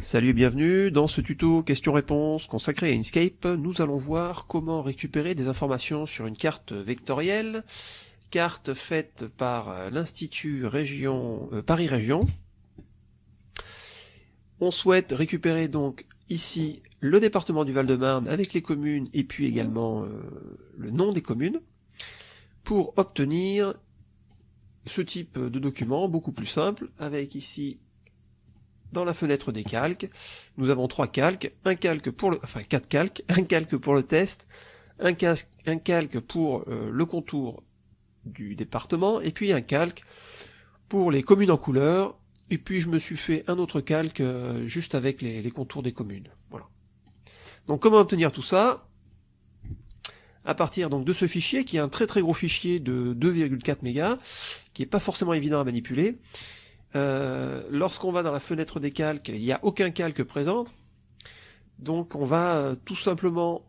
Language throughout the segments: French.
Salut et bienvenue, dans ce tuto questions-réponses consacré à Inkscape, nous allons voir comment récupérer des informations sur une carte vectorielle, carte faite par l'Institut Région euh, Paris Région. On souhaite récupérer donc ici le département du Val-de-Marne avec les communes et puis également euh, le nom des communes pour obtenir ce type de document beaucoup plus simple avec ici dans la fenêtre des calques, nous avons trois calques, un calque pour le, enfin quatre calques, un calque pour le test, un, calque pour euh, le contour du département, et puis un calque pour les communes en couleur, et puis je me suis fait un autre calque euh, juste avec les, les, contours des communes. Voilà. Donc comment obtenir tout ça? À partir donc de ce fichier, qui est un très très gros fichier de 2,4 mégas, qui est pas forcément évident à manipuler, euh, lorsqu'on va dans la fenêtre des calques, il n'y a aucun calque présent. Donc on va euh, tout simplement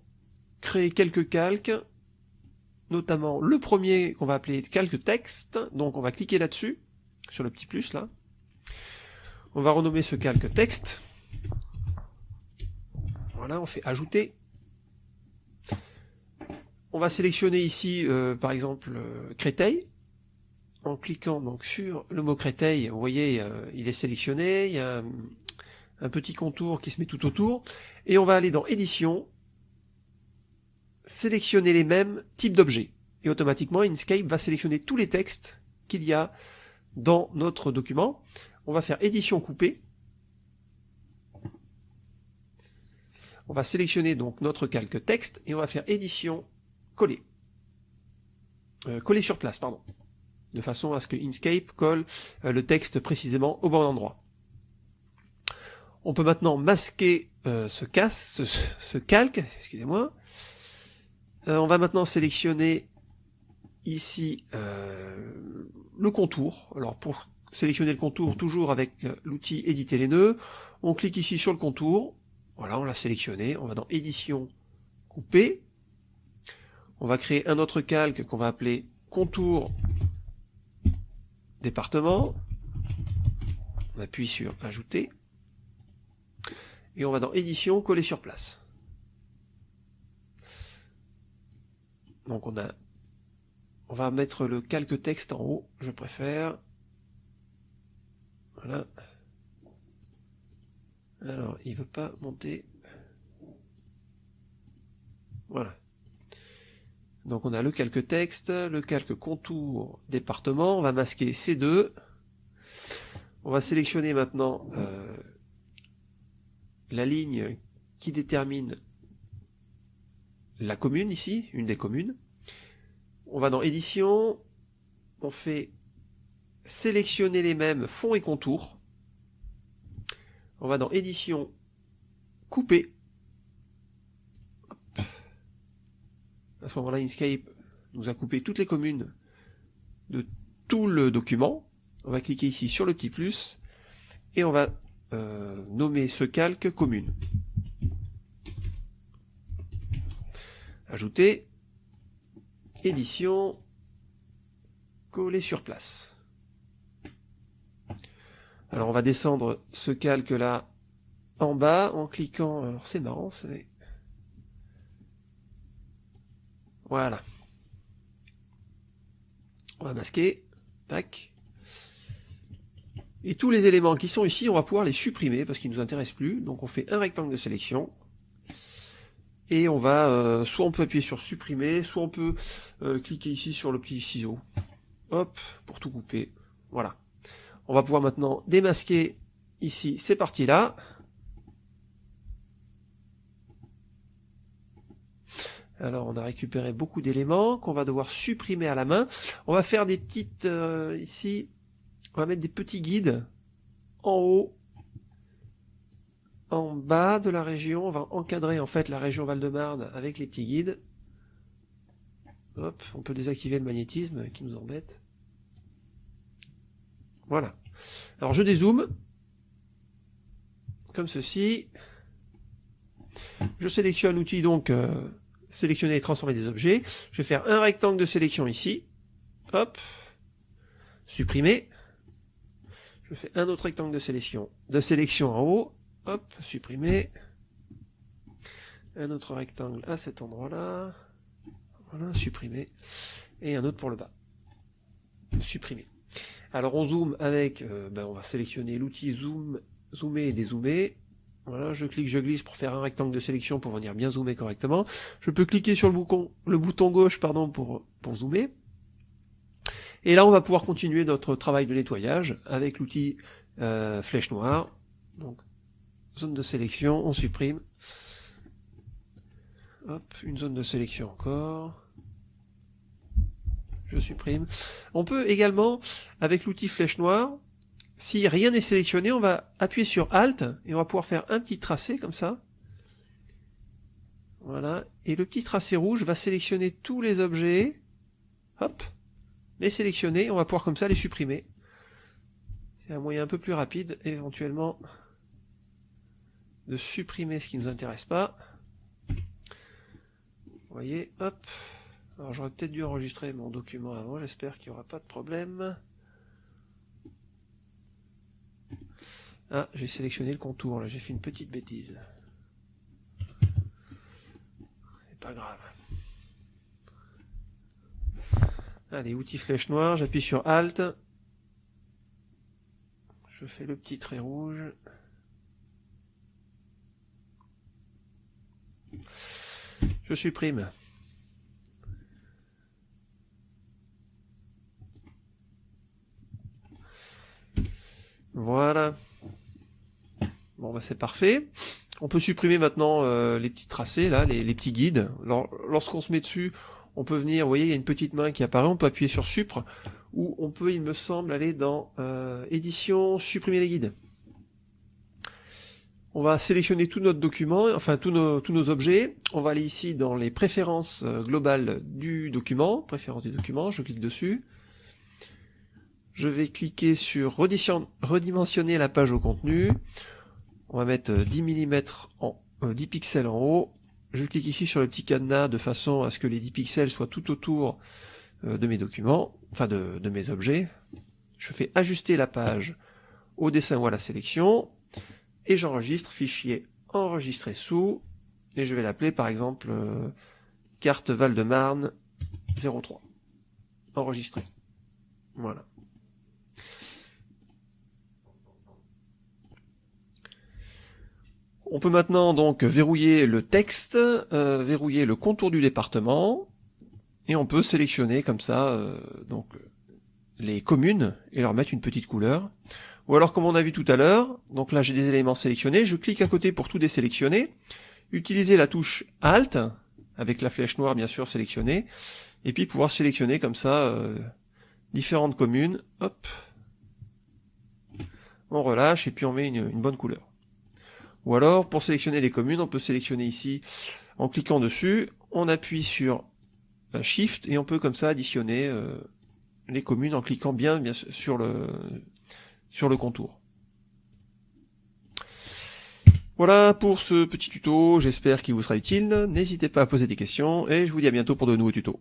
créer quelques calques, notamment le premier qu'on va appeler calque texte. Donc on va cliquer là-dessus, sur le petit plus là. On va renommer ce calque texte. Voilà, on fait ajouter. On va sélectionner ici, euh, par exemple, Créteil en cliquant donc sur le mot Créteil, vous voyez, euh, il est sélectionné, il y a un, petit contour qui se met tout autour, et on va aller dans Édition, sélectionner les mêmes types d'objets, et automatiquement Inkscape va sélectionner tous les textes qu'il y a dans notre document. On va faire Édition coupée, on va sélectionner donc notre calque texte, et on va faire Édition coller. Euh, coller sur place, pardon de façon à ce que Inkscape colle euh, le texte précisément au bon endroit. On peut maintenant masquer euh, ce, calque, excusez-moi. Euh, on va maintenant sélectionner ici le contour. Alors pour sélectionner le contour, toujours avec l'outil éditer les nœuds, on clique ici sur le contour. Voilà, on l'a sélectionné. On va dans édition, couper. On va créer un autre calque qu'on va appeler contour département, on appuie sur ajouter, et on va dans édition, coller sur place. Donc on a, on va mettre le calque texte en haut, je préfère. Voilà. Alors, il veut pas monter. Voilà. Donc on a le calque texte, le calque contour département, on va masquer ces deux. On va sélectionner maintenant euh, la ligne qui détermine la commune ici, une des communes. On va dans édition, on fait sélectionner les mêmes fond et contour. On va dans édition, couper. À ce moment-là, Inkscape nous a coupé toutes les communes de tout le document. On va cliquer ici sur le petit plus et on va euh, nommer ce calque commune. Ajouter, édition, coller sur place. Alors on va descendre ce calque là en bas en cliquant, c'est marrant, c'est Voilà. On va masquer. Tac. Et tous les éléments qui sont ici, on va pouvoir les supprimer parce qu'ils ne nous intéressent plus. Donc on fait un rectangle de sélection. Et on va, euh, soit on peut appuyer sur supprimer, soit on peut euh, cliquer ici sur le petit ciseau. Hop, pour tout couper. Voilà. On va pouvoir maintenant démasquer ici ces parties-là. Alors on a récupéré beaucoup d'éléments qu'on va devoir supprimer à la main. On va faire des petites, euh, ici, on va mettre des petits guides en haut, en bas de la région. On va encadrer en fait la région Val-de-Marne avec les petits guides. Hop, on peut désactiver le magnétisme qui nous embête. Voilà. Alors je dézoome, comme ceci. Je sélectionne l'outil donc... Euh, sélectionner et transformer des objets. Je vais faire un rectangle de sélection ici. Hop. Supprimer. Je fais un autre rectangle de sélection, de sélection en haut. hop, supprimer. Un autre rectangle à cet endroit-là. Voilà, supprimer. Et un autre pour le bas. Supprimer. Alors on zoome avec, euh, ben on va sélectionner l'outil zoom, zoomer et dézoomer. Voilà, je clique, je glisse pour faire un rectangle de sélection pour venir bien zoomer correctement. Je peux cliquer sur le bouton, le bouton gauche pardon, pour, pour zoomer. Et là, on va pouvoir continuer notre travail de nettoyage avec l'outil euh, flèche noire. Donc, zone de sélection, on supprime. Hop, une zone de sélection encore. Je supprime. On peut également, avec l'outil flèche noire, si rien n'est sélectionné, on va appuyer sur Alt et on va pouvoir faire un petit tracé comme ça. Voilà. Et le petit tracé rouge va sélectionner tous les objets. Hop. Les sélectionner. On va pouvoir comme ça les supprimer. C'est un moyen un peu plus rapide, éventuellement, de supprimer ce qui ne nous intéresse pas. Vous voyez, hop. Alors j'aurais peut-être dû enregistrer mon document avant, j'espère qu'il n'y aura pas de problème. Ah, j'ai sélectionné le contour, là, j'ai fait une petite bêtise. C'est pas grave. Allez, outils flèche noire, j'appuie sur Alt. Je fais le petit trait rouge. Je supprime. Voilà. Bon, bah c'est parfait. On peut supprimer maintenant euh, les petits tracés, là, les, petits guides. Lorsqu'on se met dessus, on peut venir, vous voyez, il y a une petite main qui apparaît, on peut appuyer sur Supre, ou on peut, il me semble, aller dans euh, Édition, supprimer les guides. On va sélectionner tout notre document, enfin tous nos, objets. On va aller ici dans les préférences euh, globales du document, préférences du document, je clique dessus. Je vais cliquer sur redimensionner la page au contenu. On va mettre 10 euh, mm en 10 euh, pixels en haut. Je clique ici sur le petit cadenas de façon à ce que les 10 pixels soient tout autour euh, de mes documents, enfin de, mes objets. Je fais ajuster la page au dessin ou à la sélection et j'enregistre fichier enregistré sous et je vais l'appeler par exemple carte Val-de-Marne 03 enregistré. Voilà. On peut maintenant donc verrouiller le texte, euh, verrouiller le contour du département, et on peut sélectionner comme ça euh, donc les communes et leur mettre une petite couleur. Ou alors comme on a vu tout à l'heure, donc là j'ai des éléments sélectionnés, je clique à côté pour tout désélectionner, utiliser la touche Alt, avec la flèche noire bien sûr sélectionnée, et puis pouvoir sélectionner comme ça euh, différentes communes, hop, on relâche et puis on met une bonne couleur. Ou alors, pour sélectionner les communes, on peut sélectionner ici en cliquant dessus, on appuie sur Shift et on peut comme ça additionner euh, les communes en cliquant bien, bien sur le, sur le contour. Voilà pour ce petit tuto, j'espère qu'il vous sera utile. N'hésitez pas à poser des questions et je vous dis à bientôt pour de nouveaux tutos.